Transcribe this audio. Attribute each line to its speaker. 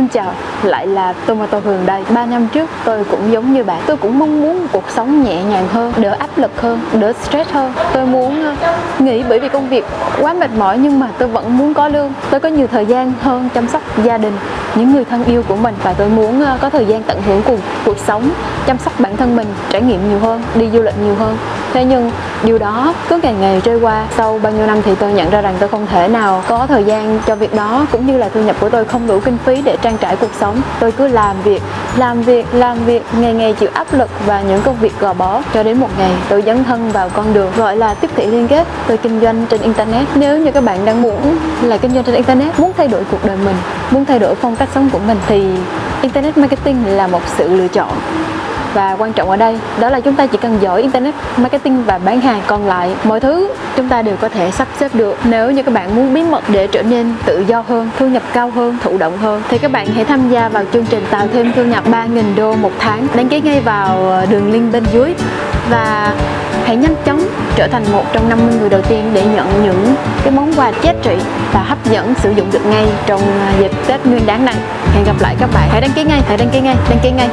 Speaker 1: Xin chào, lại là Tomato Hường đây. 3 năm trước tôi cũng giống như bạn. Tôi cũng mong muốn cuộc sống nhẹ nhàng hơn, đỡ áp lực hơn, đỡ stress hơn. Tôi muốn ờ, nghỉ bởi vì công việc quá mệt mỏi nhưng mà tôi vẫn muốn có lương. Tôi có nhiều thời gian hơn chăm sóc gia đình, những người thân yêu của mình Và tôi muốn ờ, có thời gian tận hưởng cùng cuộc sống, chăm sóc bản thân mình, trải nghiệm nhiều hơn, đi du lịch nhiều hơn. Thế nhưng điều đó cứ ngày ngày trôi qua Sau bao nhiêu năm thì tôi nhận ra rằng tôi không thể nào có thời gian cho việc đó Cũng như là thu nhập của tôi không đủ kinh phí để trang trải cuộc sống. Tôi cứ làm việc, làm việc, làm việc Ngày ngày chịu áp lực và những công việc gò bó Cho đến một ngày tôi dấn thân vào con đường gọi là tiếp thị liên kết. Tôi kinh doanh trên Internet. Nếu như các bạn đang muốn là kinh doanh trên Internet Muốn thay đổi cuộc đời mình, muốn thay đổi phong cách sống của mình Thì Internet Marketing là một sự lựa chọn và quan trọng ở đây đó là chúng ta chỉ cần giỏi internet marketing và bán hàng còn lại mọi thứ chúng ta đều có thể sắp xếp được nếu như các bạn muốn bí mật để trở nên tự do hơn thu nhập cao hơn thụ động hơn thì các bạn hãy tham gia vào chương trình tạo thêm thu nhập 3.000 đô một tháng đăng ký ngay vào ờ, đường link bên dưới và hãy nhanh chóng trở thành một trong 50 người đầu tiên để nhận những cái món quà giá trị và hấp dẫn sử dụng được ngay trong ờ, dịp Tết Nguyên đáng này. Hẹn gặp lại các bạn. Hãy đăng ký ngay, hãy đăng ký ngay, đăng ký ngay.